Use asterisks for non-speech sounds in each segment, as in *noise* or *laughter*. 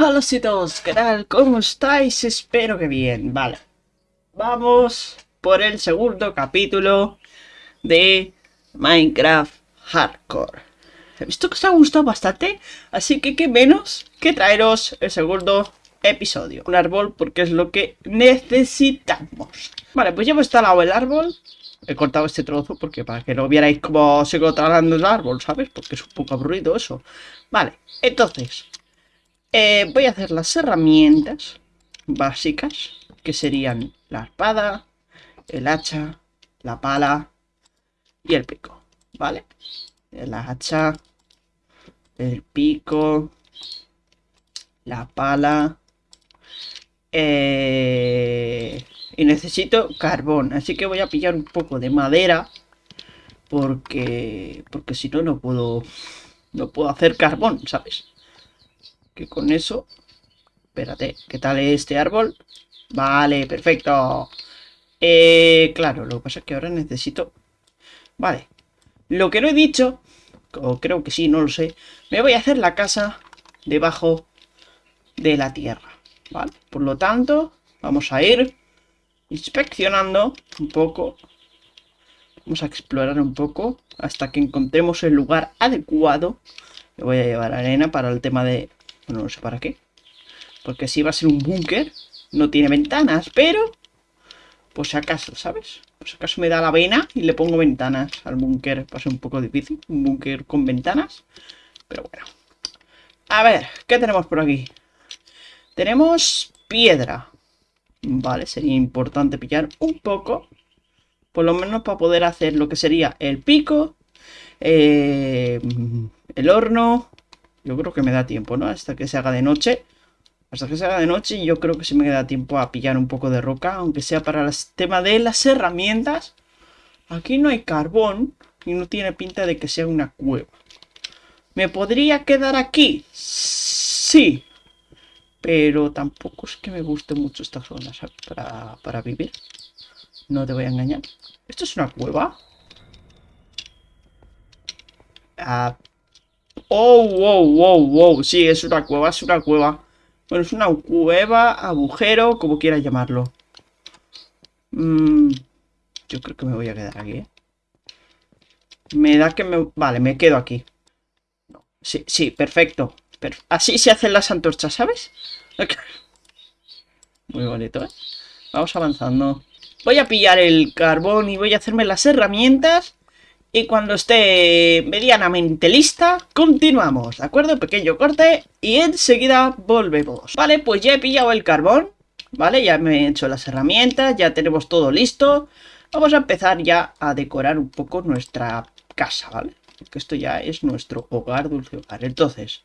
Hola todos, ¿qué tal? ¿Cómo estáis? Espero que bien, vale. Vamos por el segundo capítulo de Minecraft Hardcore. He visto que os ha gustado bastante, así que qué menos que traeros el segundo episodio. Un árbol porque es lo que necesitamos. Vale, pues ya hemos instalado el árbol. He cortado este trozo porque para que no vierais cómo sigo talando el árbol, ¿sabes? Porque es un poco aburrido eso. Vale, entonces, eh, voy a hacer las herramientas básicas, que serían la espada, el hacha, la pala y el pico, ¿vale? El hacha, el pico, la pala eh, y necesito carbón, así que voy a pillar un poco de madera porque porque si no no puedo no puedo hacer carbón, ¿sabes? Que con eso... Espérate, ¿qué tal este árbol? Vale, perfecto. Eh, claro, lo que pasa es que ahora necesito... Vale. Lo que no he dicho, o creo que sí, no lo sé, me voy a hacer la casa debajo de la tierra. ¿Vale? Por lo tanto, vamos a ir inspeccionando un poco. Vamos a explorar un poco hasta que encontremos el lugar adecuado. Me voy a llevar arena para el tema de bueno, no sé para qué. Porque si va a ser un búnker, no tiene ventanas, pero... Pues acaso, ¿sabes? Pues acaso me da la vena y le pongo ventanas al búnker. Va ser un poco difícil, un búnker con ventanas. Pero bueno. A ver, ¿qué tenemos por aquí? Tenemos piedra. Vale, sería importante pillar un poco. Por lo menos para poder hacer lo que sería el pico. Eh, el horno. Yo creo que me da tiempo, ¿no? Hasta que se haga de noche. Hasta que se haga de noche yo creo que sí me da tiempo a pillar un poco de roca. Aunque sea para el tema de las herramientas. Aquí no hay carbón. Y no tiene pinta de que sea una cueva. ¿Me podría quedar aquí? Sí. Pero tampoco es que me guste mucho esta zona Para, para vivir. No te voy a engañar. ¿Esto es una cueva? Ah, Oh, wow, wow, wow. Sí, es una cueva, es una cueva. Bueno, es una cueva, agujero, como quieras llamarlo. Mm, yo creo que me voy a quedar aquí, ¿eh? Me da que me... Vale, me quedo aquí. Sí, sí, perfecto. Así se hacen las antorchas, ¿sabes? *laughs* Muy bonito, ¿eh? Vamos avanzando. Voy a pillar el carbón y voy a hacerme las herramientas y cuando esté medianamente lista, continuamos, ¿de acuerdo? Pequeño corte y enseguida volvemos. Vale, pues ya he pillado el carbón, ¿vale? Ya me he hecho las herramientas, ya tenemos todo listo. Vamos a empezar ya a decorar un poco nuestra casa, ¿vale? Porque esto ya es nuestro hogar, dulce hogar. Entonces,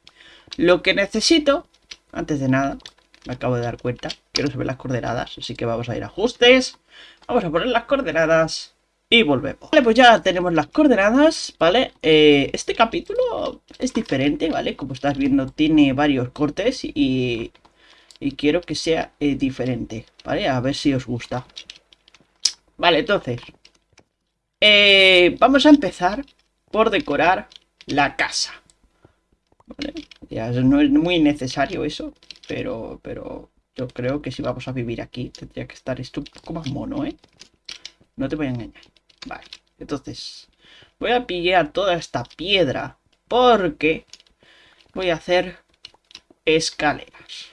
lo que necesito, antes de nada, me acabo de dar cuenta se ven las coordenadas, así que vamos a ir a ajustes. Vamos a poner las coordenadas y volvemos. Vale, pues ya tenemos las coordenadas, ¿vale? Eh, este capítulo es diferente, ¿vale? Como estás viendo, tiene varios cortes y, y quiero que sea eh, diferente, ¿vale? A ver si os gusta. Vale, entonces, eh, vamos a empezar por decorar la casa. ¿Vale? Ya no es muy necesario eso, pero, pero yo creo que si vamos a vivir aquí tendría que estar esto un poco más mono, ¿eh? No te voy a engañar. Vale, entonces voy a pillar toda esta piedra porque voy a hacer escaleras.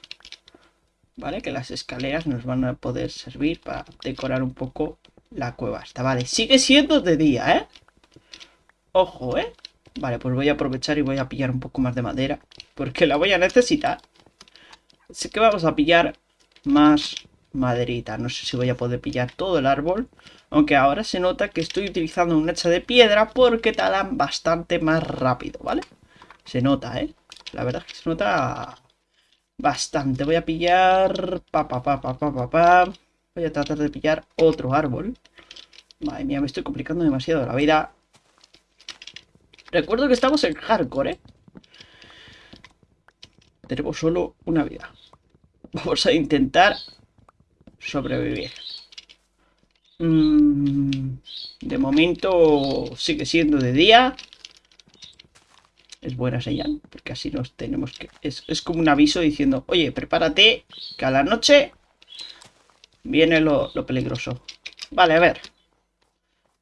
¿Vale? Que las escaleras nos van a poder servir para decorar un poco la cueva esta. Vale, sigue siendo de día, ¿eh? Ojo, ¿eh? Vale, pues voy a aprovechar y voy a pillar un poco más de madera. Porque la voy a necesitar. Así que vamos a pillar más maderita. No sé si voy a poder pillar todo el árbol. Aunque ahora se nota que estoy utilizando un hacha de piedra porque talan bastante más rápido, ¿vale? Se nota, ¿eh? La verdad es que se nota bastante. Voy a pillar... Pa, pa, Voy a tratar de pillar otro árbol. Madre mía, me estoy complicando demasiado la vida. Recuerdo que estamos en hardcore, ¿eh? Tenemos solo una vida. Vamos a intentar sobrevivir. Mm, de momento sigue siendo de día. Es buena señal, porque así nos tenemos que... Es, es como un aviso diciendo, oye, prepárate, que a la noche viene lo, lo peligroso. Vale, a ver.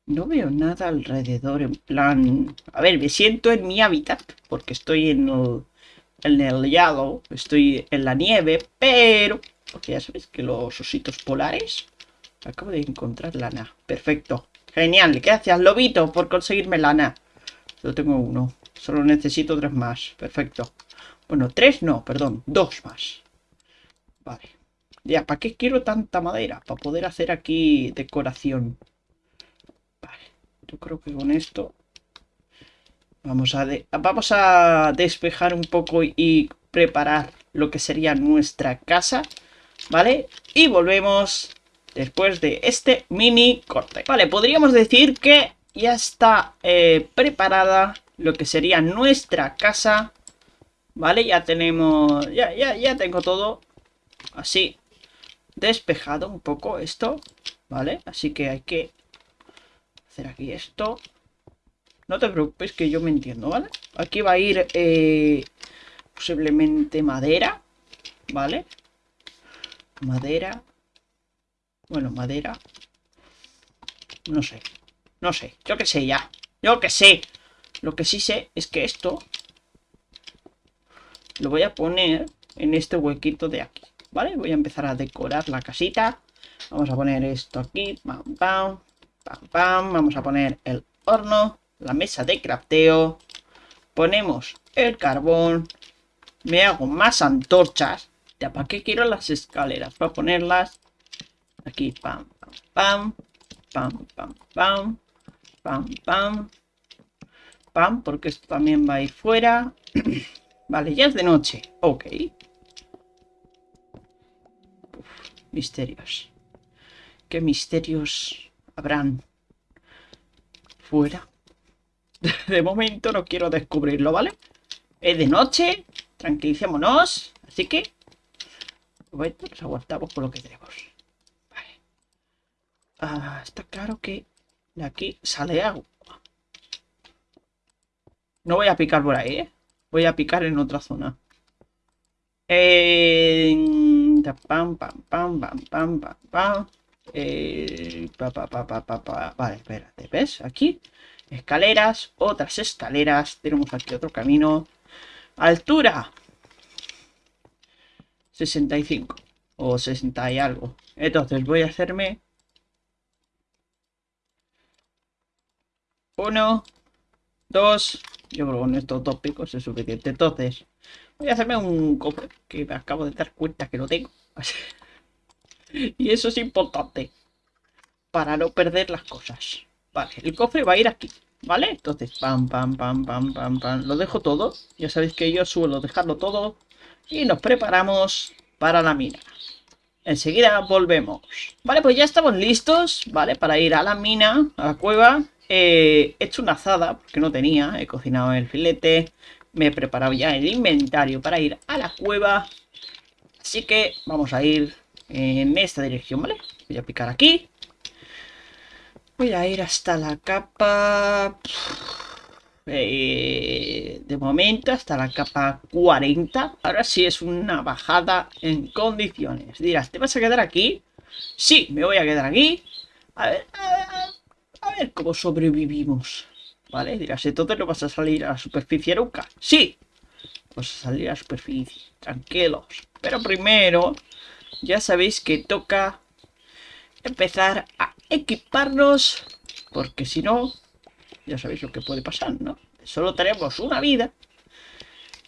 No veo nada alrededor, en plan... A ver, me siento en mi hábitat, porque estoy en el, en el hielo, estoy en la nieve, pero... Porque ya sabéis que los ositos polares... Acabo de encontrar lana. Perfecto. Genial. Gracias, lobito, por conseguirme lana. Yo tengo uno. Solo necesito tres más. Perfecto. Bueno, tres no, perdón. Dos más. Vale. Ya, ¿para qué quiero tanta madera? Para poder hacer aquí decoración. Vale. Yo creo que con esto... Vamos a, vamos a despejar un poco y preparar lo que sería nuestra casa. ¿Vale? Y volvemos después de este mini corte. Vale, podríamos decir que ya está eh, preparada lo que sería nuestra casa. Vale, ya tenemos, ya, ya, ya tengo todo así despejado un poco esto. Vale, así que hay que hacer aquí esto. No te preocupes que yo me entiendo, ¿vale? Aquí va a ir eh, posiblemente madera, ¿vale? Madera. Bueno, madera. No sé. No sé. Yo qué sé ya. Yo qué sé. Lo que sí sé es que esto lo voy a poner en este huequito de aquí. ¿Vale? Voy a empezar a decorar la casita. Vamos a poner esto aquí. Pam, pam. Pam, pam. Vamos a poner el horno. La mesa de crafteo. Ponemos el carbón. Me hago más antorchas. ¿Ya para qué quiero las escaleras? Para ponerlas Aquí, pam, pam, pam, pam, pam, pam, pam, pam, porque esto también va a ir fuera. *clears throat* vale, ya es de noche. Ok. misterios. ¿Qué misterios habrán fuera? *laughs* de momento no quiero descubrirlo, ¿vale? Es de noche, tranquilicémonos. Así que, bueno, nos aguantamos por lo que tenemos. Ah, está claro que de aquí sale agua. No voy a picar por ahí, ¿eh? Voy a picar en otra zona. pam, pam, pam, pam, pam, pam, pam. pa, pa, pa, pa, pa, Vale, espérate, ¿ves? Aquí, escaleras, otras escaleras. Tenemos aquí otro camino. Altura. 65. O 60 y algo. Entonces voy a hacerme Uno, dos. Yo creo con estos dos picos es suficiente. Entonces, voy a hacerme un cofre que me acabo de dar cuenta que lo tengo. *laughs* y eso es importante. Para no perder las cosas. Vale, el cofre va a ir aquí. ¿Vale? Entonces, pam, pam, pam, pam, pam, pam. Lo dejo todo. Ya sabéis que yo suelo dejarlo todo. Y nos preparamos para la mina. Enseguida volvemos. Vale, pues ya estamos listos, ¿vale? Para ir a la mina, a la cueva. he hecho una azada, porque no tenía. He cocinado el filete. Me he preparado ya el inventario para ir a la cueva. Así que vamos a ir en esta dirección, ¿vale? Voy a picar aquí. Voy a ir hasta la capa... Eh, de momento hasta la capa 40. Ahora sí es una bajada en condiciones. Dirás, ¿te vas a quedar aquí? Sí, me voy a quedar aquí. A ver, a ver, cómo sobrevivimos. ¿Vale? Dirás, entonces no vas a salir a la superficie nunca. Sí, vas a salir a la superficie. Tranquilos. Pero primero, ya sabéis que toca empezar a equiparnos. Porque si no, ya sabéis lo que puede pasar, ¿no? Solo tenemos una vida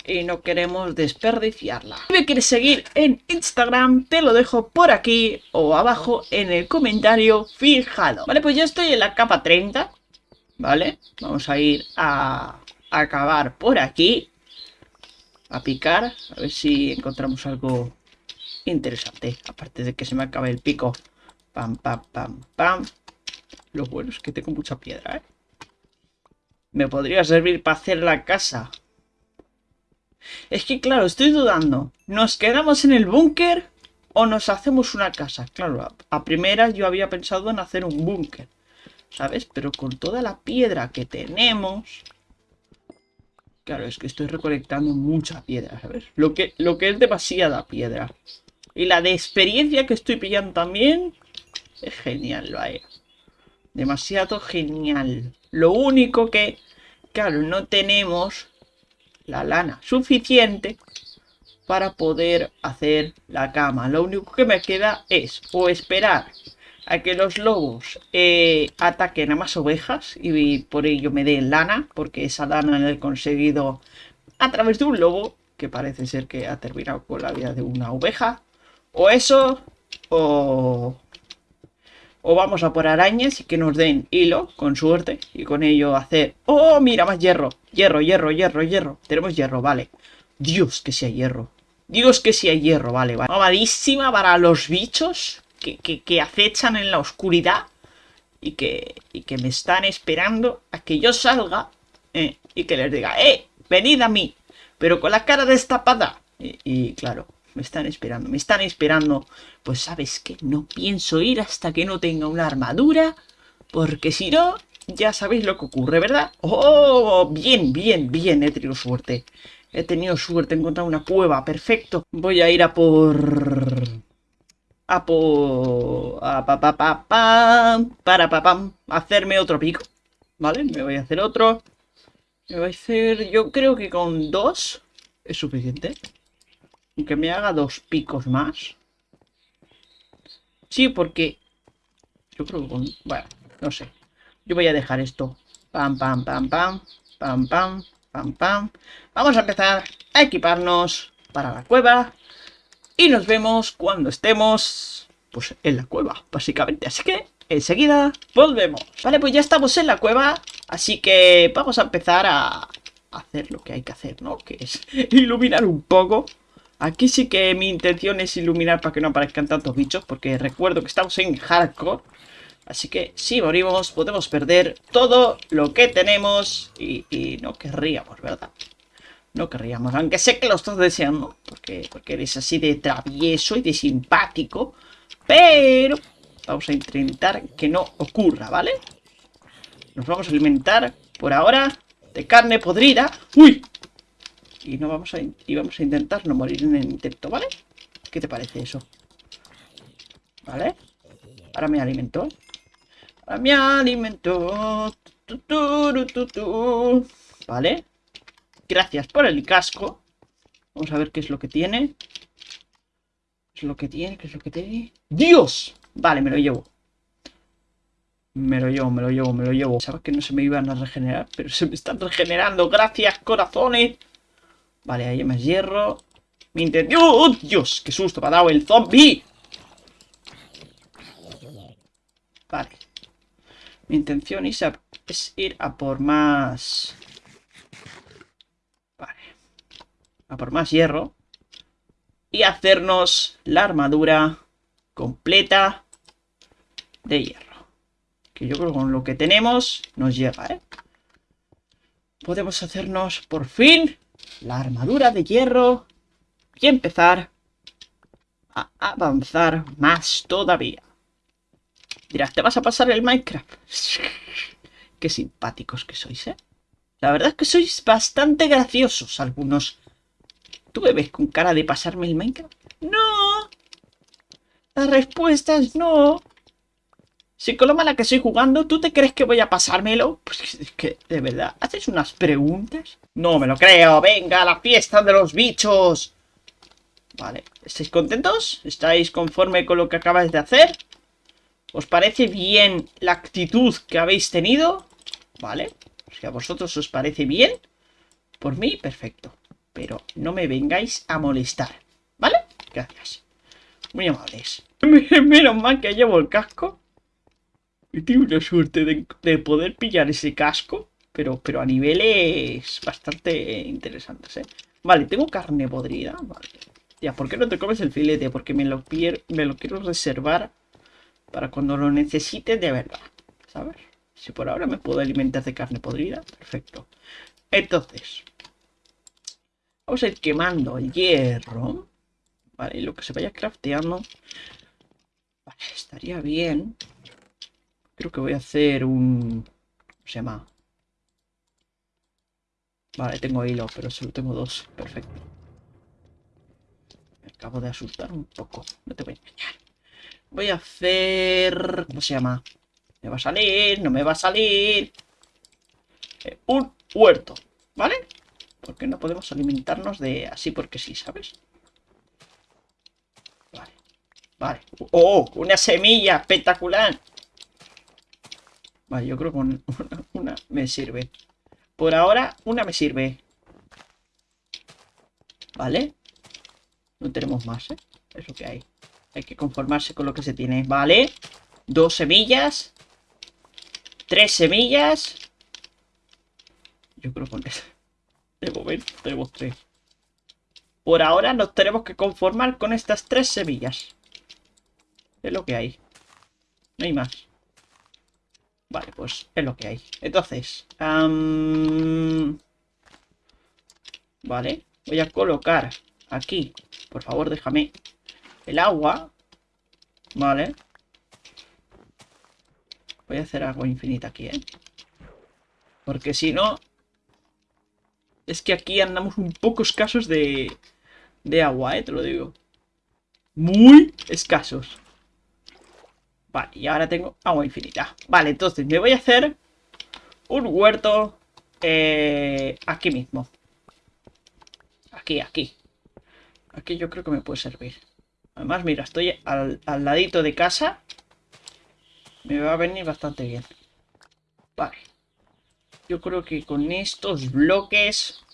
y no queremos desperdiciarla. Si me quieres seguir en Instagram, te lo dejo por aquí o abajo en el comentario fijado. Vale, pues yo estoy en la capa 30, ¿vale? Vamos a ir a, acabar por aquí, a picar, a ver si encontramos algo interesante. Aparte de que se me acabe el pico. Pam, pam, pam, pam. Lo bueno es que tengo mucha piedra, ¿eh? Me podría servir para hacer la casa. Es que, claro, estoy dudando. ¿Nos quedamos en el búnker o nos hacemos una casa? Claro, a, primera yo había pensado en hacer un búnker. ¿Sabes? Pero con toda la piedra que tenemos... Claro, es que estoy recolectando mucha piedra, ¿sabes? Lo que, lo que es demasiada piedra. Y la de experiencia que estoy pillando también es genial, vaya. Demasiado genial. Lo único que, claro, no tenemos la lana suficiente para poder hacer la cama. Lo único que me queda es o esperar a que los lobos eh, ataquen a más ovejas y por ello me den lana, porque esa lana la he conseguido a través de un lobo, que parece ser que ha terminado con la vida de una oveja. O eso, o, o vamos a por arañas y que nos den hilo, con suerte, y con ello hacer... ¡Oh, mira, más hierro! Hierro, hierro, hierro, hierro. Tenemos hierro, vale. Dios, que sea hierro. Dios, que sea hierro, vale, vale. Mamadísima para los bichos que, acechan en la oscuridad y que, y que me están esperando a que yo salga eh, y que les diga, ¡eh! Venid a mí, pero con la cara destapada. Y claro, me están esperando, me están esperando. Pues sabes que no pienso ir hasta que no tenga una armadura, porque si no, ya sabéis lo que ocurre, ¿verdad? ¡Oh! Bien, bien, bien, he tenido suerte. He tenido suerte, he encontrado una cueva, perfecto. Voy a ir a por a por... A pa, pa, pa, para pa, pam, hacerme otro pico. ¿Vale? Me voy a hacer otro. Me voy a hacer... Yo creo que con dos es suficiente. Aunque me haga dos picos más. Sí, porque... Yo creo que con... Bueno, no sé. Yo voy a dejar esto. Pam, pam, pam, pam. Pam, pam, pam, pam. Vamos a empezar a equiparnos para la cueva. Y nos vemos cuando estemos, pues, en la cueva, básicamente. Así que, enseguida, volvemos. Vale, pues ya estamos en la cueva, así que vamos a empezar a hacer lo que hay que hacer, ¿no? Que es iluminar un poco. Aquí sí que mi intención es iluminar para que no aparezcan tantos bichos, porque recuerdo que estamos en hardcore. Así que si morimos podemos perder todo lo que tenemos y, no querríamos, ¿verdad? No querríamos, aunque sé que lo estás deseando, porque, porque eres así de travieso y de simpático, pero vamos a intentar que no ocurra, ¿vale? Nos vamos a alimentar por ahora de carne podrida. ¡Uy! Y, no vamos a, y vamos a intentar no morir en el intento, ¿vale? ¿Qué te parece eso? ¿Vale? Ahora me alimento. Ahora me alimento. ¿Vale? Gracias por el casco. Vamos a ver qué es lo que tiene. ¿Qué es lo que tiene? ¿Qué es lo que tiene? ¡Dios! Vale, me lo llevo. Me lo llevo, me lo llevo, me lo llevo. Sabes que no se me iban a regenerar, pero se me están regenerando. Gracias, corazones. Vale, ahí hay más hierro. Mi intención... ¡Oh, Dios! ¡Qué susto me ha dado el zombie! Vale. Mi intención es ir a por más... a por más hierro y hacernos la armadura completa de hierro. Que yo creo que con lo que tenemos nos llega, ¿eh? Podemos hacernos por fin la armadura de hierro y empezar a avanzar más todavía. Dirás, ¿te vas a pasar el Minecraft? *laughs* Qué simpáticos que sois, ¿eh? La verdad es que sois bastante graciosos algunos ¿Tú me ves con cara de pasarme el Minecraft? ¡No! La respuesta es no. Si con lo mala que estoy jugando, ¿tú te crees que voy a pasármelo? Pues es que, de verdad, ¿haces unas preguntas? No me lo creo. ¡Venga, la fiesta de los bichos! Vale, ¿estáis contentos? ¿Estáis conforme con lo que acabáis de hacer? ¿Os parece bien la actitud que habéis tenido? Vale, si a vosotros os parece bien, por mí, perfecto. Pero no me vengáis a molestar, ¿vale? Gracias. Muy amables. *laughs* Menos mal que llevo el casco. Y tengo una suerte de, poder pillar ese casco. Pero, pero a niveles bastante interesantes, ¿eh? Vale, tengo carne podrida. Vale. Ya, ¿por qué no te comes el filete? Porque me lo, me lo quiero reservar para cuando lo necesite de verdad. ¿Sabes? Si por ahora me puedo alimentar de carne podrida, perfecto. Entonces, Vamos a ir quemando el hierro. Vale, lo que se vaya crafteando. Vale, estaría bien. Creo que voy a hacer un... ¿Cómo se llama? Vale, tengo hilo, pero solo tengo dos. Perfecto. Me acabo de asustar un poco. No te voy a engañar. Voy a hacer... ¿Cómo se llama? ¿Me va a salir? ¿No me va a salir? Eh, un huerto, ¿vale? Porque no podemos alimentarnos de así porque sí, ¿sabes? Vale, vale. ¡Oh! Una semilla espectacular. Vale, yo creo que una me sirve. Por ahora, una me sirve. ¿Vale? No tenemos más, ¿eh? Es lo que hay. Hay que conformarse con lo que se tiene. ¿Vale? Dos semillas. Tres semillas. Yo creo que De momento tenemos tres. Por ahora nos tenemos que conformar con estas tres semillas. Es lo que hay. No hay más. Vale, pues es lo que hay. Entonces, vale, voy a colocar aquí, por favor déjame el agua, vale. Voy a hacer agua infinita aquí, ¿eh? Porque si no, es que aquí andamos un poco escasos de, de agua, ¿eh? Te lo digo. Muy escasos. Vale, y ahora tengo agua infinita. Vale, entonces me voy a hacer un huerto eh, aquí mismo. Aquí, aquí. Aquí yo creo que me puede servir. Además, mira, estoy al, al ladito de casa. Me va a venir bastante bien. Vale. Yo creo que con estos bloques...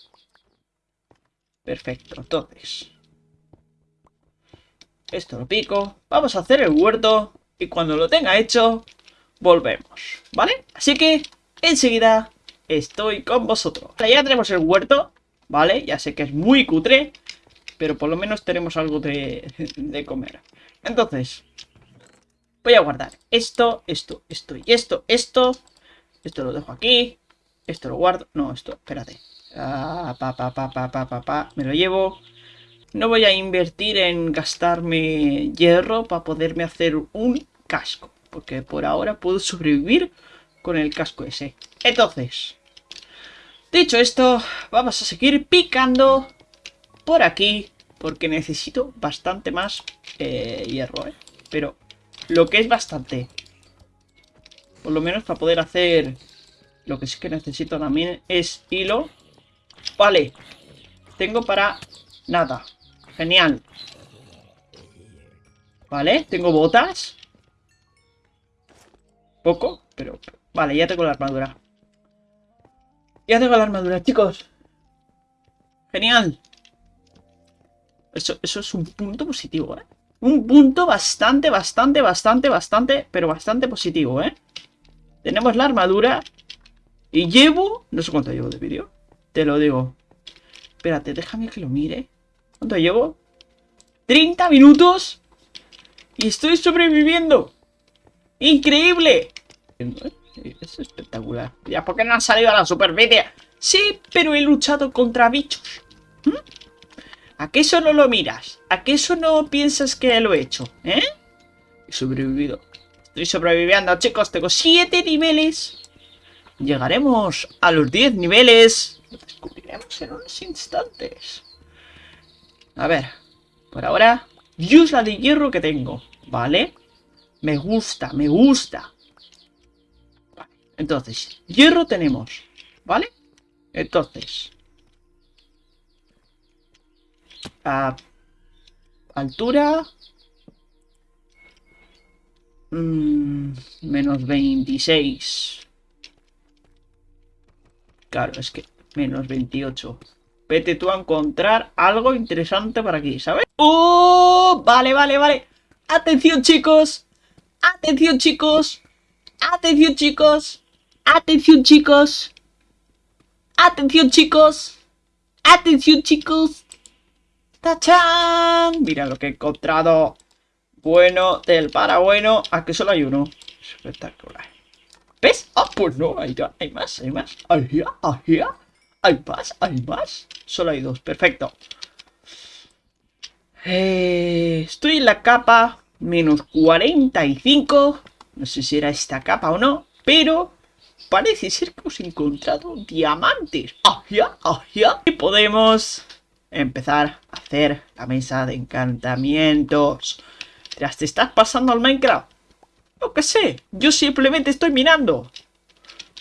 Perfecto, entonces... Esto lo pico. Vamos a hacer el huerto y cuando lo tenga hecho, volvemos, ¿vale? Así que, enseguida, estoy con vosotros. Ya tenemos el huerto, ¿vale? Ya sé que es muy cutre, pero por lo menos tenemos algo de, *laughs* de comer. Entonces, voy a guardar esto, esto, esto y esto, esto. Esto lo dejo aquí. Esto lo guardo. No, esto, espérate. Ah, pa, pa, pa, pa, pa, pa, pa. Me lo llevo. No voy a invertir en gastarme hierro para poderme hacer un casco. Porque por ahora puedo sobrevivir con el casco ese. Entonces, dicho esto, vamos a seguir picando por aquí. Porque necesito bastante más eh, hierro, ¿eh? Pero lo que es bastante. Por lo menos para poder hacer... Lo que sí que necesito también es hilo. Vale. Tengo para nada. Genial. Vale, tengo botas. Poco, pero... Vale, ya tengo la armadura. Ya tengo la armadura, chicos. Genial. Eso, eso es un punto positivo, ¿eh? Un punto bastante, bastante, bastante, bastante, pero bastante positivo, ¿eh? Tenemos la armadura. Y llevo... No sé cuánto llevo de vídeo. Te lo digo. Espérate, déjame que lo mire. ¿Cuánto llevo? 30 minutos y estoy sobreviviendo. ¡Increíble! Es espectacular. Ya, ¿por qué no han salido a la superficie? Sí, pero he luchado contra bichos. ¿Mm? ¿A qué eso no lo miras? ¿A qué eso no piensas que lo he hecho? ¿Eh? He sobrevivido. Estoy sobreviviendo, chicos. Tengo 7 niveles. Llegaremos a los 10 niveles. Lo descubriremos en unos instantes. A ver, por ahora, use la de hierro que tengo, ¿vale? Me gusta, me gusta. Entonces, hierro tenemos, ¿vale? Entonces, a altura, mmm, menos 26. Claro, es que menos 28. Vete tú a encontrar algo interesante para aquí, ¿sabes? ¡Oh! Vale, vale, vale. Atención, chicos. Atención, chicos. Atención, chicos. Atención, chicos. Atención, chicos. Atención, chicos. ¡Tachán! Mira lo que he encontrado. Bueno del para bueno. Aquí solo hay uno. Espectacular. ¿Ves? Ah, pues no, hay, hay más, hay más. Ahí, ahí. ¿Hay más? ¿Hay más? Solo hay dos, perfecto. Eh, estoy en la capa menos 45. No sé si era esta capa o no, pero parece ser que hemos encontrado diamantes. ¡Ajá! ¡Ajá! Y podemos empezar a hacer la mesa de encantamientos. ¿Te estás pasando al Minecraft? No que sé, yo simplemente estoy mirando.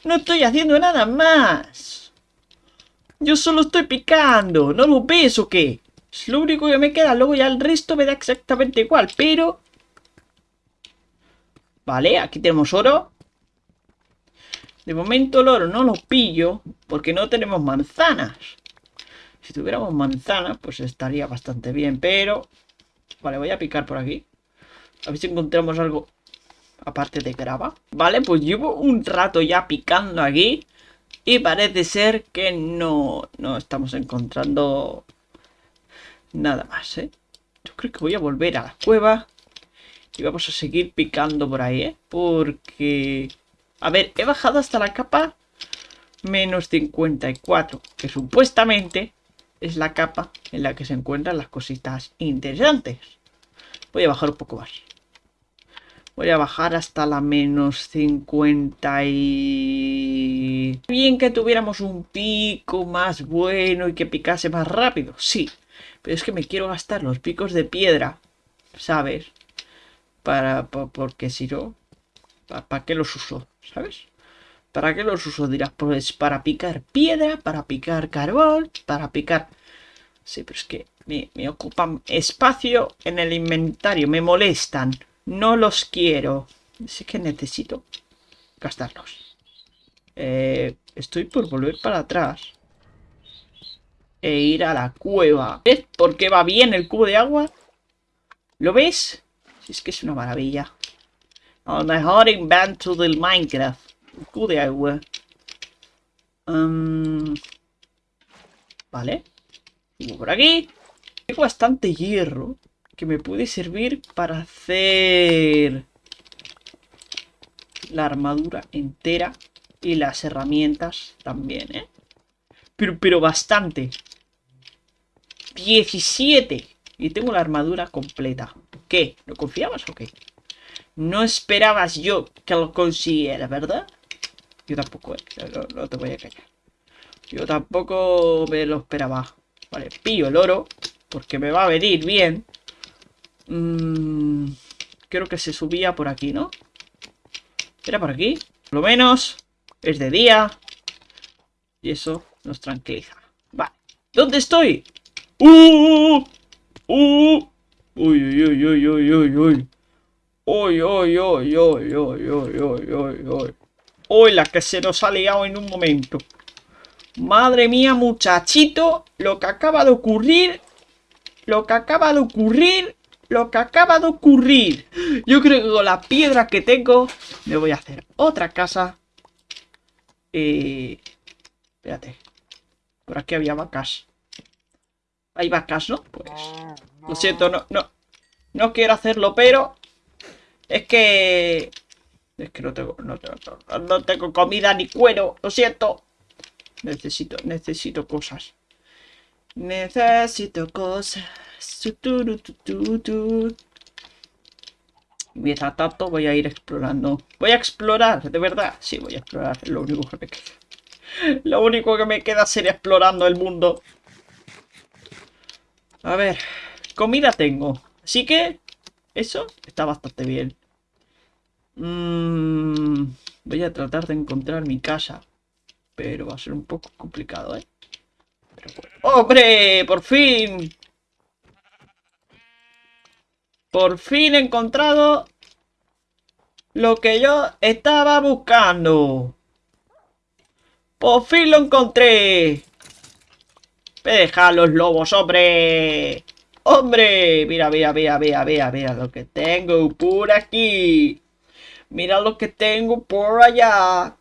No estoy haciendo nada más. Yo solo estoy picando. ¿No lo ves o qué? Es lo único que me queda. Luego ya el resto me da exactamente igual. Pero... Vale, aquí tenemos oro. De momento el oro no lo pillo porque no tenemos manzanas. Si tuviéramos manzanas, pues estaría bastante bien, pero... Vale, voy a picar por aquí. A ver si encontramos algo aparte de grava. Vale, pues llevo un rato ya picando aquí. Y parece ser que no, no estamos encontrando nada más, ¿eh? Yo creo que voy a volver a la cueva. Y vamos a seguir picando por ahí, ¿eh? Porque a ver, he bajado hasta la capa menos 54, que supuestamente es la capa en la que se encuentran las cositas interesantes. Voy a bajar un poco más. Voy a bajar hasta la menos 50 y... Bien que tuviéramos un pico más bueno y que picase más rápido, sí. Pero es que me quiero gastar los picos de piedra, ¿sabes? Para, porque si no, ¿Para qué los uso? ¿Sabes? ¿Para qué los uso? Dirás, pues para picar piedra, para picar carbón, para picar... Sí, pero es que me, ocupan espacio en el inventario, me molestan. No los quiero. Así que necesito gastarlos. Eh, estoy por volver para atrás. E ir a la cueva. ¿Ves por qué va bien el cubo de agua? ¿Lo ves? Es que es una maravilla. El mejor invento del Minecraft. Cu de agua. vale. Sigo por aquí. Tengo bastante hierro que me puede servir para hacer la armadura entera y las herramientas también, ¿eh? Pero, pero bastante. 17. Y tengo la armadura completa. ¿Qué? ¿No confiabas o qué? No esperabas yo que lo consiguiera, ¿verdad? Yo tampoco, ¿eh? no, te voy a callar. Yo tampoco me lo esperaba. Vale, pillo el oro, porque me va a venir bien. Mm, creo que se subía por aquí, ¿no? ¿Era por aquí? Por lo menos es de día. Y eso nos tranquiliza. Vale. ¿Dónde estoy? ¡Uh! ¡Uh! ¡Uy, uy, uy, uy, uy, uy, uy! Uy, uy, uy, uy, uy, uy, uy, uy, uy. La que se nos ha liado en un momento. Madre mía, muchachito, lo que acaba de ocurrir, lo que acaba de ocurrir, lo que acaba de ocurrir. Yo creo que con la piedra que tengo, me voy a hacer otra casa. Eh... Espérate. Por aquí había vacas. Hay vacas, ¿no? Pues... Lo siento, no, no. No quiero hacerlo, pero es que... Es que no tengo, no tengo, comida ni cuero, lo siento. Necesito, necesito cosas. Necesito cosas. Mientras tanto voy a ir explorando. Voy a explorar, de verdad. Sí, voy a explorar, lo único que me queda. Lo único que me queda sería explorando el mundo. A ver, comida tengo. Así que eso está bastante bien. Mm, voy a tratar de encontrar mi casa. Pero va a ser un poco complicado, ¿eh? ¡Hombre! ¡Por fin! Por fin he encontrado lo que yo estaba buscando. Por fin lo encontré. Deja los lobos, hombre. ¡Hombre! Mira, mira, mira, mira, mira, mira lo que tengo por aquí. Mira lo que tengo por allá.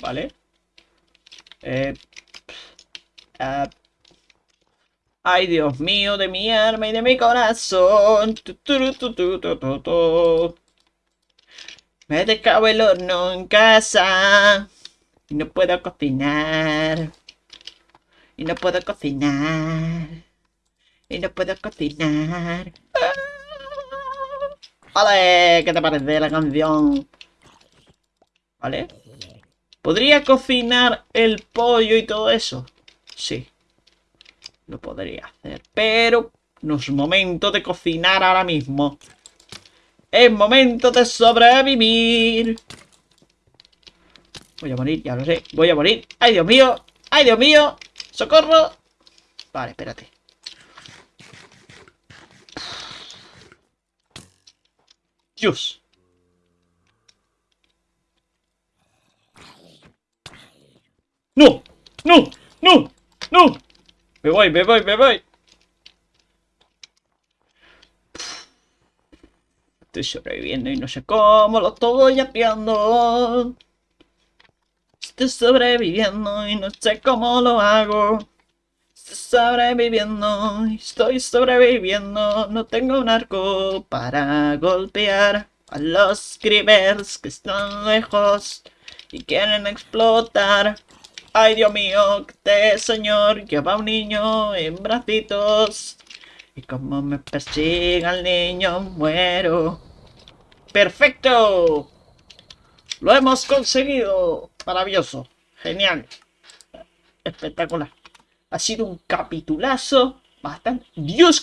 Vale. Ay, Dios mío, de mi alma y de mi corazón. Me dejado el horno en casa. Y no puedo cocinar. Y no puedo cocinar. Y no puedo cocinar. Vale, ¿qué te parece la canción? ¿Vale? ¿Podría cocinar el pollo y todo eso? Sí. Lo podría hacer. Pero no es momento de cocinar ahora mismo. Es momento de sobrevivir. Voy a morir, ya lo sé. Voy a morir. ¡Ay, Dios mío! ¡Ay, Dios mío! ¡Socorro! Vale, espérate. Dios. ¡No! ¡No! ¡No! ¡No! Me voy, me voy, me voy. Estoy sobreviviendo y no sé cómo lo estoy apiando. Estoy sobreviviendo y no sé cómo lo hago. Estoy sobreviviendo, estoy sobreviviendo. No tengo un arco para golpear a los creepers que están lejos y quieren explotar. Ay, Dios mío, este señor lleva un niño en bracitos. Y como me persigue al niño, muero. ¡Perfecto! ¡Lo hemos conseguido! Maravilloso. Genial. Espectacular. Ha sido un capitulazo bastante... ¡Dios,